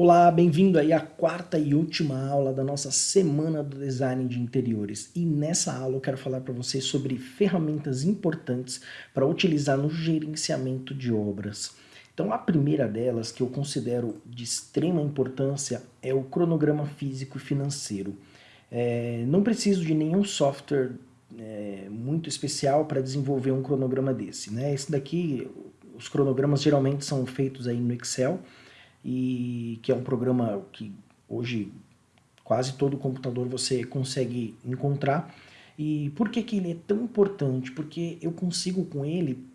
Olá, bem-vindo aí à quarta e última aula da nossa Semana do Design de Interiores. E nessa aula eu quero falar para vocês sobre ferramentas importantes para utilizar no gerenciamento de obras. Então a primeira delas, que eu considero de extrema importância, é o cronograma físico e financeiro. É, não preciso de nenhum software é, muito especial para desenvolver um cronograma desse. Né? Esse daqui, os cronogramas geralmente são feitos aí no Excel, e que é um programa que hoje quase todo computador você consegue encontrar. E por que, que ele é tão importante? Porque eu consigo com ele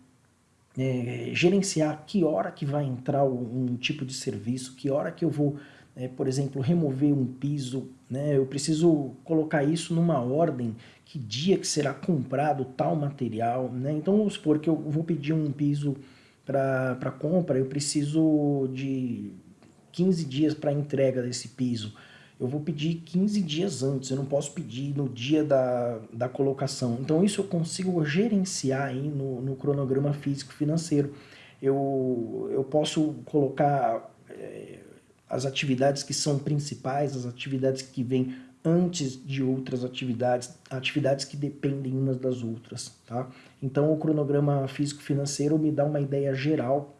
é, gerenciar que hora que vai entrar um tipo de serviço, que hora que eu vou, é, por exemplo, remover um piso, né? eu preciso colocar isso numa ordem, que dia que será comprado tal material. Né? Então vamos supor que eu vou pedir um piso para compra, eu preciso de 15 dias para entrega desse piso. Eu vou pedir 15 dias antes, eu não posso pedir no dia da, da colocação. Então isso eu consigo gerenciar aí no, no cronograma físico financeiro. Eu, eu posso colocar é, as atividades que são principais, as atividades que vêm antes de outras atividades, atividades que dependem umas das outras, tá? Então o cronograma físico-financeiro me dá uma ideia geral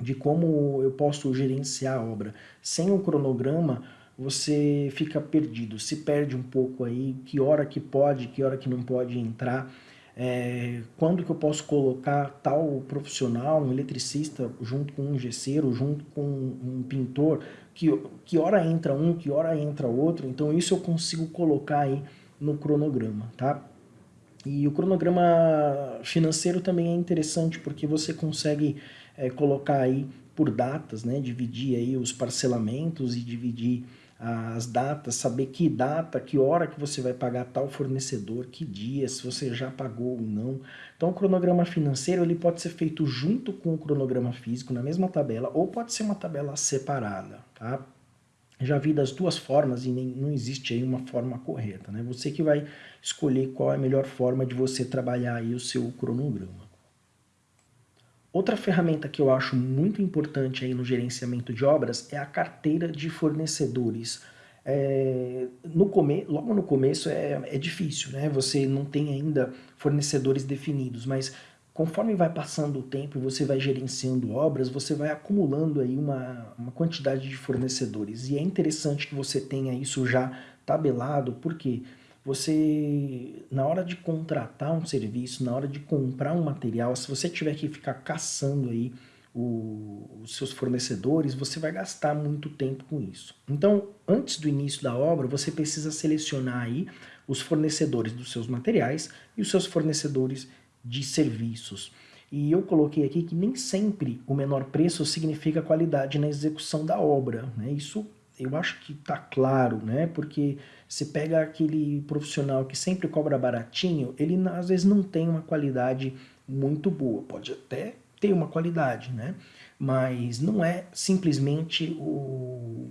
de como eu posso gerenciar a obra. Sem um cronograma, você fica perdido, se perde um pouco aí, que hora que pode, que hora que não pode entrar, é, quando que eu posso colocar tal profissional, um eletricista, junto com um gesseiro, junto com um pintor, que, que hora entra um, que hora entra outro, então isso eu consigo colocar aí no cronograma, tá? E o cronograma financeiro também é interessante porque você consegue é, colocar aí por datas, né? Dividir aí os parcelamentos e dividir as datas, saber que data, que hora que você vai pagar tal fornecedor, que dia, se você já pagou ou não. Então o cronograma financeiro ele pode ser feito junto com o cronograma físico na mesma tabela ou pode ser uma tabela separada, tá? Já vi das duas formas e nem, não existe aí uma forma correta, né? Você que vai escolher qual é a melhor forma de você trabalhar aí o seu cronograma. Outra ferramenta que eu acho muito importante aí no gerenciamento de obras é a carteira de fornecedores. É, no come, logo no começo é, é difícil, né? Você não tem ainda fornecedores definidos, mas conforme vai passando o tempo e você vai gerenciando obras, você vai acumulando aí uma, uma quantidade de fornecedores. E é interessante que você tenha isso já tabelado, porque você, na hora de contratar um serviço, na hora de comprar um material, se você tiver que ficar caçando aí o, os seus fornecedores, você vai gastar muito tempo com isso. Então, antes do início da obra, você precisa selecionar aí os fornecedores dos seus materiais e os seus fornecedores de serviços. E eu coloquei aqui que nem sempre o menor preço significa qualidade na execução da obra. Né? Isso eu acho que está claro, né? Porque você pega aquele profissional que sempre cobra baratinho, ele às vezes não tem uma qualidade muito boa. Pode até ter uma qualidade, né? Mas não é simplesmente o,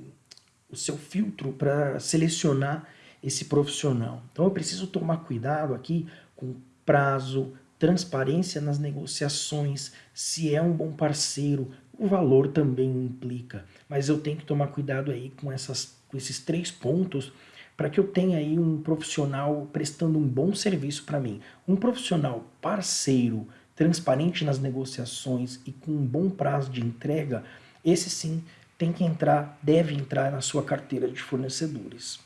o seu filtro para selecionar esse profissional. Então eu preciso tomar cuidado aqui com prazo, transparência nas negociações, se é um bom parceiro, o valor também implica. Mas eu tenho que tomar cuidado aí com, essas, com esses três pontos para que eu tenha aí um profissional prestando um bom serviço para mim. Um profissional parceiro, transparente nas negociações e com um bom prazo de entrega, esse sim tem que entrar, deve entrar na sua carteira de fornecedores.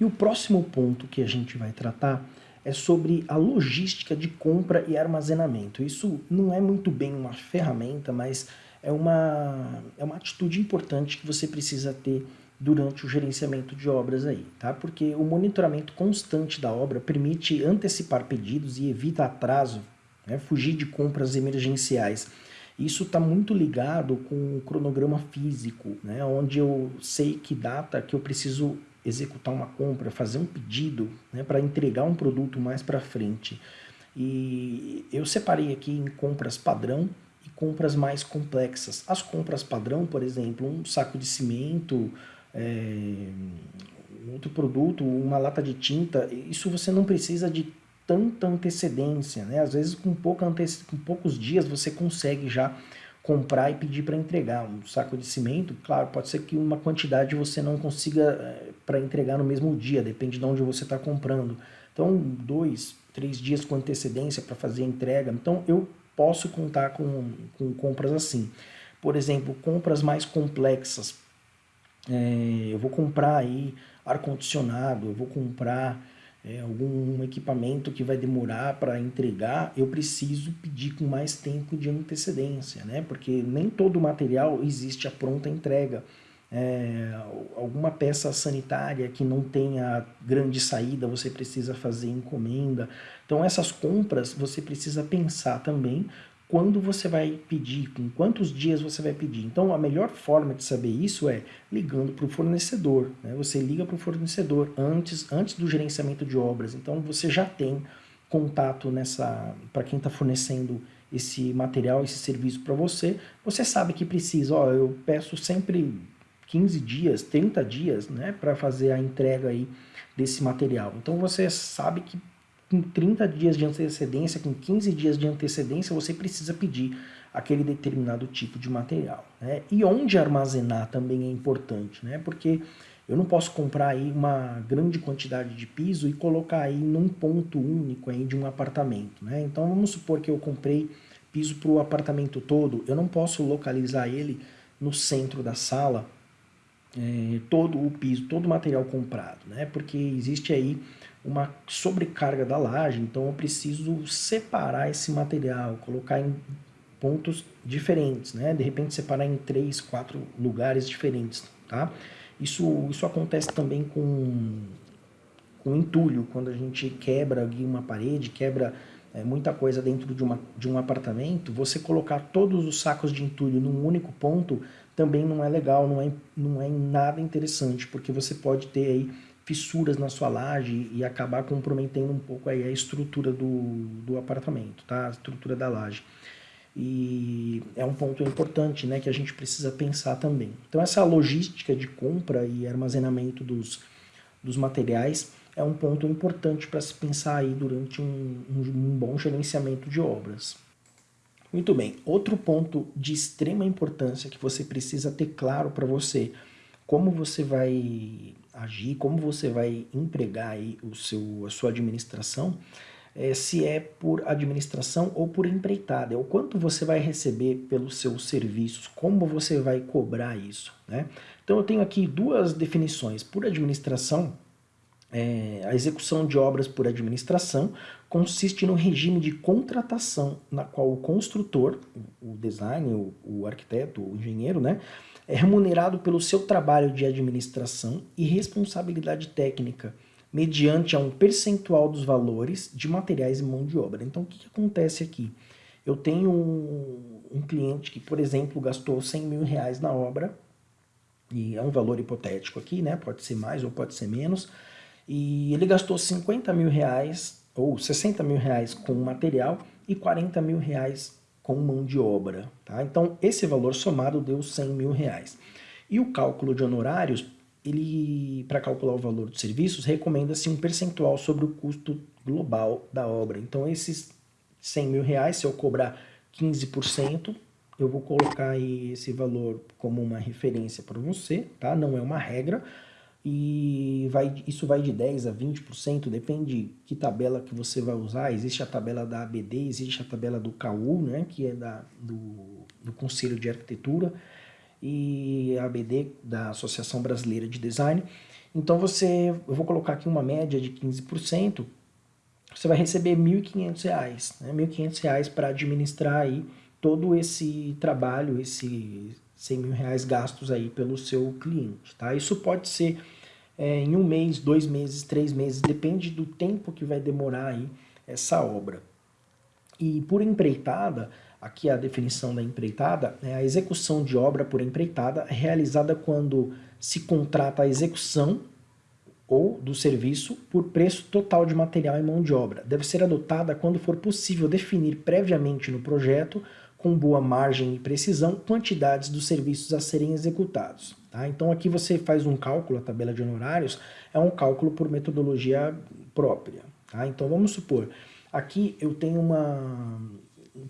E o próximo ponto que a gente vai tratar é sobre a logística de compra e armazenamento. Isso não é muito bem uma ferramenta, mas é uma, é uma atitude importante que você precisa ter durante o gerenciamento de obras aí, tá? Porque o monitoramento constante da obra permite antecipar pedidos e evita atraso, né? fugir de compras emergenciais. Isso está muito ligado com o cronograma físico, né? onde eu sei que data que eu preciso executar uma compra, fazer um pedido né, para entregar um produto mais para frente. E eu separei aqui em compras padrão e compras mais complexas. As compras padrão, por exemplo, um saco de cimento, é, outro produto, uma lata de tinta, isso você não precisa de tanta antecedência, né? Às vezes com, pouca antec com poucos dias você consegue já comprar e pedir para entregar um saco de cimento, claro, pode ser que uma quantidade você não consiga é, para entregar no mesmo dia, depende de onde você está comprando. Então, dois, três dias com antecedência para fazer a entrega. Então, eu posso contar com, com compras assim. Por exemplo, compras mais complexas. É, eu vou comprar aí ar-condicionado, eu vou comprar é, algum equipamento que vai demorar para entregar, eu preciso pedir com mais tempo de antecedência, né? Porque nem todo material existe a pronta entrega. É, alguma peça sanitária que não tenha grande saída, você precisa fazer encomenda. Então essas compras você precisa pensar também quando você vai pedir, com quantos dias você vai pedir. Então a melhor forma de saber isso é ligando para o fornecedor. Né? Você liga para o fornecedor antes, antes do gerenciamento de obras. Então você já tem contato nessa para quem está fornecendo esse material, esse serviço para você. Você sabe que precisa, ó, eu peço sempre 15 dias, 30 dias, né, para fazer a entrega aí desse material. Então você sabe que com 30 dias de antecedência, com 15 dias de antecedência, você precisa pedir aquele determinado tipo de material. Né? E onde armazenar também é importante, né? porque eu não posso comprar aí uma grande quantidade de piso e colocar aí num ponto único aí de um apartamento. Né? Então vamos supor que eu comprei piso para o apartamento todo, eu não posso localizar ele no centro da sala, é, todo o piso, todo o material comprado, né? porque existe aí uma sobrecarga da laje, então eu preciso separar esse material, colocar em pontos diferentes, né? De repente separar em três, quatro lugares diferentes, tá? Isso, isso acontece também com, com entulho, quando a gente quebra uma parede, quebra é, muita coisa dentro de, uma, de um apartamento, você colocar todos os sacos de entulho num único ponto também não é legal, não é, não é nada interessante, porque você pode ter aí fissuras na sua laje e acabar comprometendo um pouco aí a estrutura do, do apartamento, tá? A estrutura da laje. E é um ponto importante, né, que a gente precisa pensar também. Então essa logística de compra e armazenamento dos, dos materiais é um ponto importante para se pensar aí durante um, um, um bom gerenciamento de obras. Muito bem, outro ponto de extrema importância que você precisa ter claro para você como você vai agir, como você vai empregar aí o seu, a sua administração, é, se é por administração ou por empreitada, é o quanto você vai receber pelos seus serviços, como você vai cobrar isso. Né? Então eu tenho aqui duas definições. Por administração, é, a execução de obras por administração consiste no regime de contratação na qual o construtor, o design, o, o arquiteto, o engenheiro, né, é remunerado pelo seu trabalho de administração e responsabilidade técnica, mediante a um percentual dos valores de materiais e mão de obra. Então, o que, que acontece aqui? Eu tenho um, um, cliente que, por exemplo, gastou 100 mil reais na obra, e é um valor hipotético aqui, né? Pode ser mais ou pode ser menos, e ele gastou 50 mil reais ou 60 mil reais com material e 40 mil reais com mão de obra. Tá? Então, esse valor somado deu 100 mil reais. E o cálculo de honorários, ele para calcular o valor dos serviços, recomenda-se um percentual sobre o custo global da obra. Então, esses 100 mil reais, se eu cobrar 15%, eu vou colocar aí esse valor como uma referência para você, tá? Não é uma regra, e vai, isso vai de 10% a 20%, depende que tabela que você vai usar. Existe a tabela da ABD, existe a tabela do CAU, né, que é da, do, do Conselho de Arquitetura, e a ABD da Associação Brasileira de Design. Então você, eu vou colocar aqui uma média de 15%, você vai receber R$ 1.500, né, R$ 1.500 para administrar aí todo esse trabalho, esse 100 mil reais gastos aí pelo seu cliente, tá? Isso pode ser é, em um mês, dois meses, três meses, depende do tempo que vai demorar aí essa obra. E por empreitada, aqui a definição da empreitada, é a execução de obra por empreitada é realizada quando se contrata a execução ou do serviço por preço total de material e mão de obra. Deve ser adotada quando for possível definir previamente no projeto com boa margem e precisão quantidades dos serviços a serem executados. Tá? Então aqui você faz um cálculo, a tabela de honorários é um cálculo por metodologia própria. Tá? Então vamos supor, aqui eu tenho uma,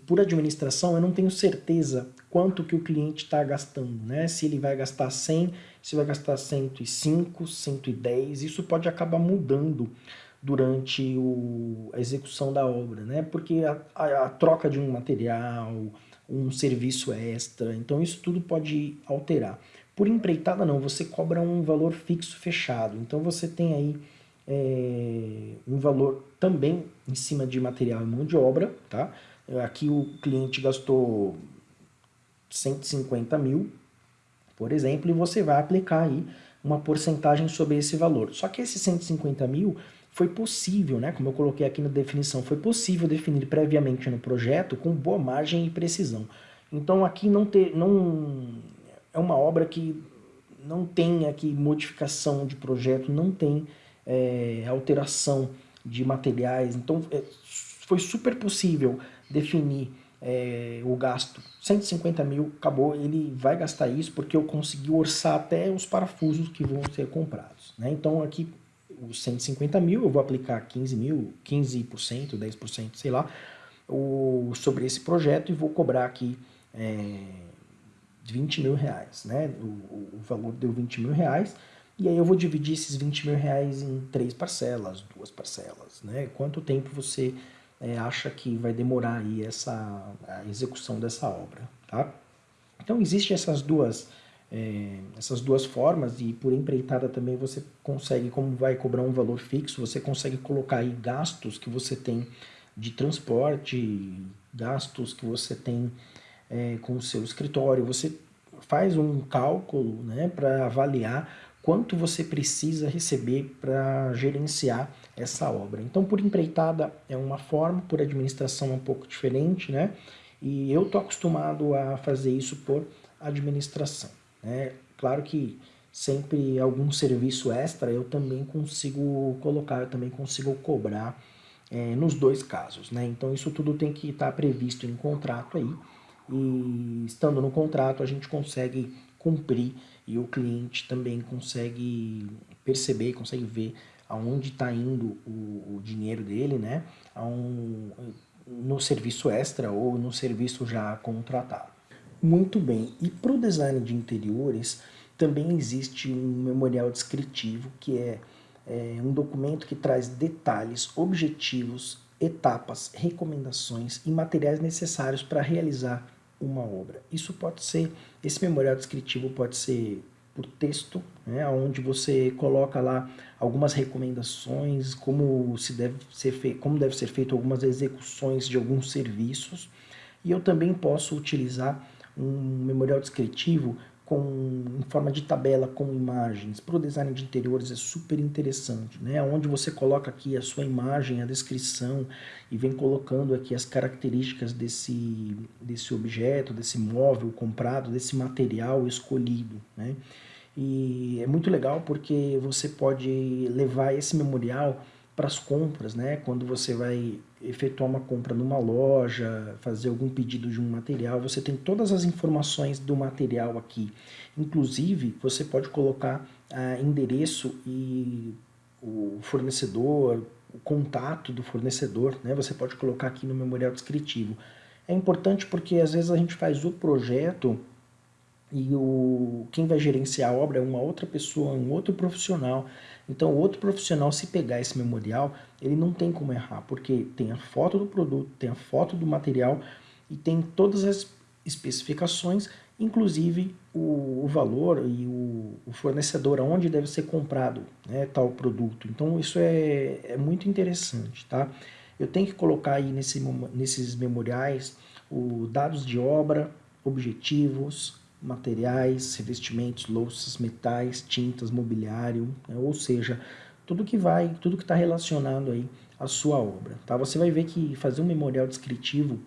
por administração, eu não tenho certeza quanto que o cliente está gastando, né? Se ele vai gastar 100, se vai gastar 105, 110, isso pode acabar mudando durante o, a execução da obra, né? Porque a, a, a troca de um material, um serviço extra, então isso tudo pode alterar. Por empreitada não, você cobra um valor fixo fechado, então você tem aí é, um valor também em cima de material e mão de obra, tá? Aqui o cliente gastou 150 mil, por exemplo, e você vai aplicar aí uma porcentagem sobre esse valor. Só que esse 150 mil foi possível, né, como eu coloquei aqui na definição, foi possível definir previamente no projeto com boa margem e precisão. Então aqui não, ter, não é uma obra que não tem aqui modificação de projeto, não tem é, alteração de materiais, então é, foi super possível definir é, o gasto. 150 mil, acabou, ele vai gastar isso porque eu consegui orçar até os parafusos que vão ser comprados. Né? Então aqui, os 150 mil, eu vou aplicar 15 mil, 15%, 10%, sei lá, o, sobre esse projeto e vou cobrar aqui é, 20 mil reais. Né? O, o valor deu 20 mil reais, e aí eu vou dividir esses 20 mil reais em três parcelas, duas parcelas, né? Quanto tempo você é, acha que vai demorar aí essa, a execução dessa obra, tá? Então existem essas duas, é, essas duas formas e por empreitada também você consegue, como vai cobrar um valor fixo, você consegue colocar aí gastos que você tem de transporte, gastos que você tem é, com o seu escritório, você faz um cálculo né, para avaliar quanto você precisa receber para gerenciar essa obra. Então, por empreitada é uma forma, por administração é um pouco diferente, né? E eu tô acostumado a fazer isso por administração, né? Claro que sempre algum serviço extra eu também consigo colocar, eu também consigo cobrar é, nos dois casos, né? Então, isso tudo tem que estar tá previsto em contrato aí, e estando no contrato a gente consegue cumprir e o cliente também consegue perceber, consegue ver aonde está indo o, o, dinheiro dele, né? Um, no serviço extra ou no serviço já contratado. Muito bem, e para o design de interiores também existe um memorial descritivo que é, é um documento que traz detalhes, objetivos, etapas, recomendações e materiais necessários para realizar uma obra. Isso pode ser, esse memorial descritivo pode ser por texto, né, onde você coloca lá algumas recomendações, como, se deve ser feito, como deve ser feito algumas execuções de alguns serviços. E eu também posso utilizar um memorial descritivo com, em forma de tabela com imagens. Para o design de interiores é super interessante, né? Onde você coloca aqui a sua imagem, a descrição e vem colocando aqui as características desse, desse objeto, desse móvel comprado, desse material escolhido, né? E é muito legal porque você pode levar esse memorial para as compras, né? Quando você vai efetuar uma compra numa loja, fazer algum pedido de um material, você tem todas as informações do material aqui. Inclusive, você pode colocar ah, endereço e o fornecedor, o contato do fornecedor, né? Você pode colocar aqui no memorial descritivo. É importante porque às vezes a gente faz o projeto e o, quem vai gerenciar a obra é uma outra pessoa, um outro profissional. Então, o outro profissional, se pegar esse memorial, ele não tem como errar, porque tem a foto do produto, tem a foto do material e tem todas as especificações, inclusive o, o valor e o, o, fornecedor, aonde deve ser comprado né, tal produto. Então, isso é, é muito interessante, tá? Eu tenho que colocar aí nesse, nesses memoriais os dados de obra, objetivos, materiais, revestimentos, louças, metais, tintas, mobiliário, né? ou seja, tudo que vai, tudo que está relacionado aí à sua obra. Tá? Você vai ver que fazer um memorial descritivo,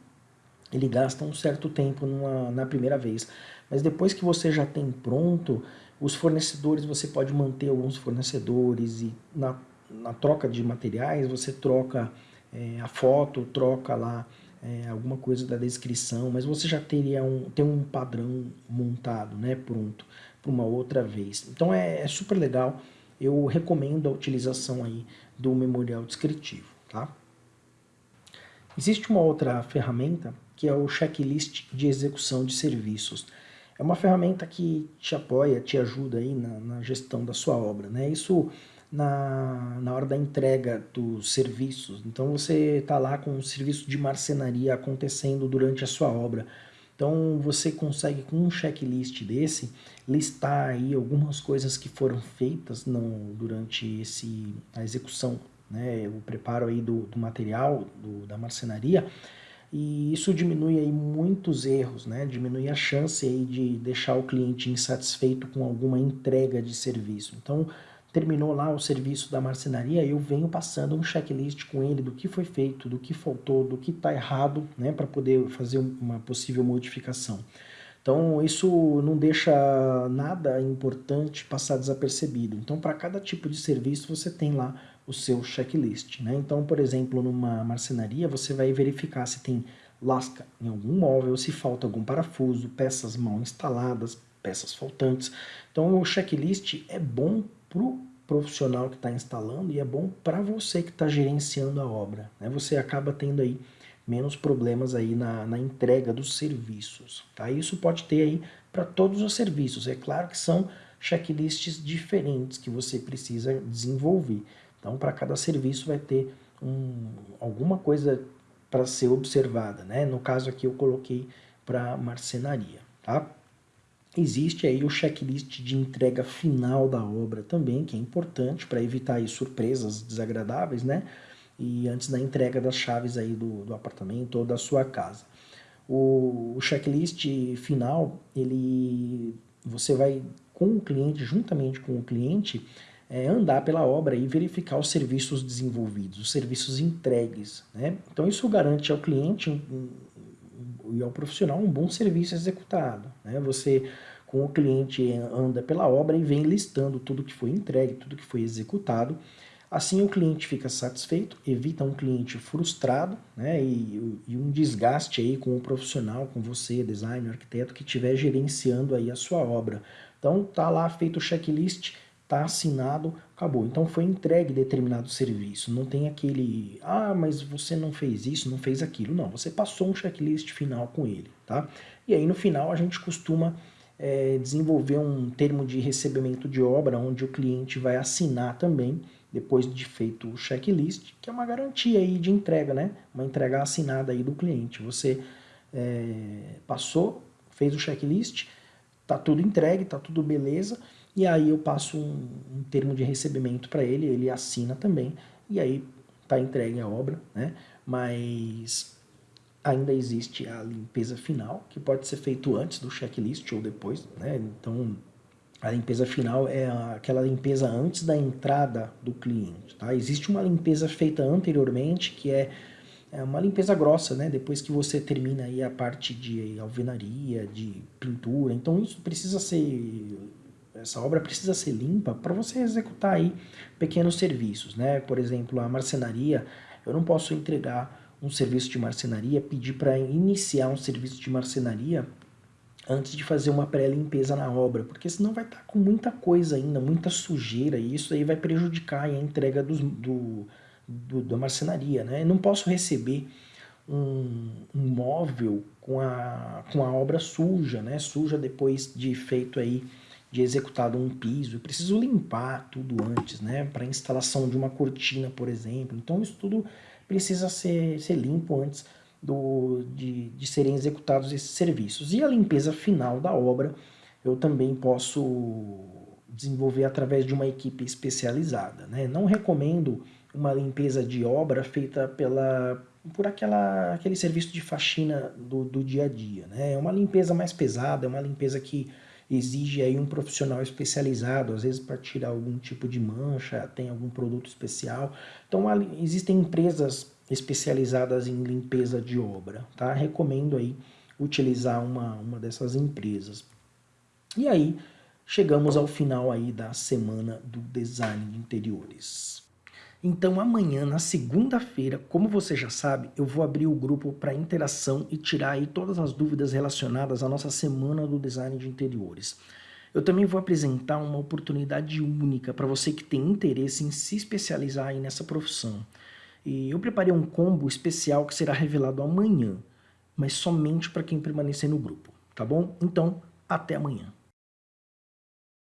ele gasta um certo tempo numa, na primeira vez, mas depois que você já tem pronto, os fornecedores, você pode manter alguns fornecedores e na, na troca de materiais, você troca é, a foto, troca lá é, alguma coisa da descrição, mas você já teria um, tem um padrão montado, né, pronto, para uma outra vez. Então é, é, super legal, eu recomendo a utilização aí do memorial descritivo, tá? Existe uma outra ferramenta que é o checklist de execução de serviços. É uma ferramenta que te apoia, te ajuda aí na, na gestão da sua obra, né? Isso na, na hora da entrega dos serviços. Então você está lá com um serviço de marcenaria acontecendo durante a sua obra. Então você consegue com um checklist desse listar aí algumas coisas que foram feitas no, durante esse, a execução, né, o preparo aí do, do material do, da marcenaria e isso diminui aí muitos erros, né? diminui a chance aí de deixar o cliente insatisfeito com alguma entrega de serviço. Então, terminou lá o serviço da marcenaria, eu venho passando um checklist com ele do que foi feito, do que faltou, do que está errado, né, para poder fazer uma possível modificação. Então, isso não deixa nada importante passar desapercebido. Então, para cada tipo de serviço, você tem lá o seu checklist. Né? Então, por exemplo, numa marcenaria, você vai verificar se tem lasca em algum móvel, se falta algum parafuso, peças mal instaladas, peças faltantes. Então, o checklist é bom para o profissional que está instalando e é bom para você que está gerenciando a obra. Né? Você acaba tendo aí menos problemas aí na, na entrega dos serviços. Tá? Isso pode ter aí para todos os serviços. É claro que são checklists diferentes que você precisa desenvolver. Então, para cada serviço vai ter um, alguma coisa para ser observada. Né? No caso aqui eu coloquei para marcenaria. Tá? Existe aí o checklist de entrega final da obra também, que é importante para evitar surpresas desagradáveis, né? E antes da entrega das chaves aí do, do apartamento ou da sua casa. O, o checklist final, ele, você vai com o cliente, juntamente com o cliente, é, andar pela obra e verificar os serviços desenvolvidos, os serviços entregues. Né? Então isso garante ao cliente um, e ao profissional um bom serviço executado. Né? Você, com o cliente, anda pela obra e vem listando tudo que foi entregue, tudo que foi executado. Assim o cliente fica satisfeito, evita um cliente frustrado né, e, e, um desgaste aí com o profissional, com você, designer, arquiteto, que estiver gerenciando aí a sua obra. Então tá lá feito o checklist, tá assinado, acabou. Então foi entregue determinado serviço. Não tem aquele, ah, mas você não fez isso, não fez aquilo. Não, você passou um checklist final com ele, tá? E aí no final a gente costuma é, desenvolver um termo de recebimento de obra, onde o cliente vai assinar também, depois de feito o checklist, que é uma garantia aí de entrega, né? Uma entrega assinada aí do cliente. Você é, passou, fez o checklist, tá tudo entregue, tá tudo beleza, e aí eu passo um, um termo de recebimento para ele, ele assina também, e aí está entregue a obra, né? Mas ainda existe a limpeza final, que pode ser feito antes do checklist ou depois, né? Então, a limpeza final é aquela limpeza antes da entrada do cliente, tá? Existe uma limpeza feita anteriormente, que é, é uma limpeza grossa, né? Depois que você termina aí a parte de alvenaria, de pintura, então isso precisa ser essa obra precisa ser limpa para você executar aí pequenos serviços, né? Por exemplo, a marcenaria, eu não posso entregar um serviço de marcenaria, pedir para iniciar um serviço de marcenaria antes de fazer uma pré-limpeza na obra, porque senão vai estar tá com muita coisa ainda, muita sujeira, e isso aí vai prejudicar a entrega do, do, do da marcenaria, né? Eu não posso receber um, um móvel com a, com a obra suja, né? Suja depois de feito aí de executado um piso, eu preciso limpar tudo antes, né? Para instalação de uma cortina, por exemplo. Então isso tudo precisa ser, ser limpo antes do, de, de serem executados esses serviços. E a limpeza final da obra eu também posso desenvolver através de uma equipe especializada. Né? Não recomendo uma limpeza de obra feita pela, por aquela, aquele serviço de faxina do, do dia a dia. Né? É uma limpeza mais pesada, é uma limpeza que exige aí um profissional especializado, às vezes para tirar algum tipo de mancha, tem algum produto especial. Então existem empresas especializadas em limpeza de obra, tá? Recomendo aí utilizar uma, uma dessas empresas. E aí, chegamos ao final aí da semana do design de interiores. Então amanhã, na segunda-feira, como você já sabe, eu vou abrir o grupo para interação e tirar aí todas as dúvidas relacionadas à nossa semana do design de interiores. Eu também vou apresentar uma oportunidade única para você que tem interesse em se especializar aí nessa profissão. E eu preparei um combo especial que será revelado amanhã. mas somente para quem permanecer no grupo, tá bom? Então, até amanhã.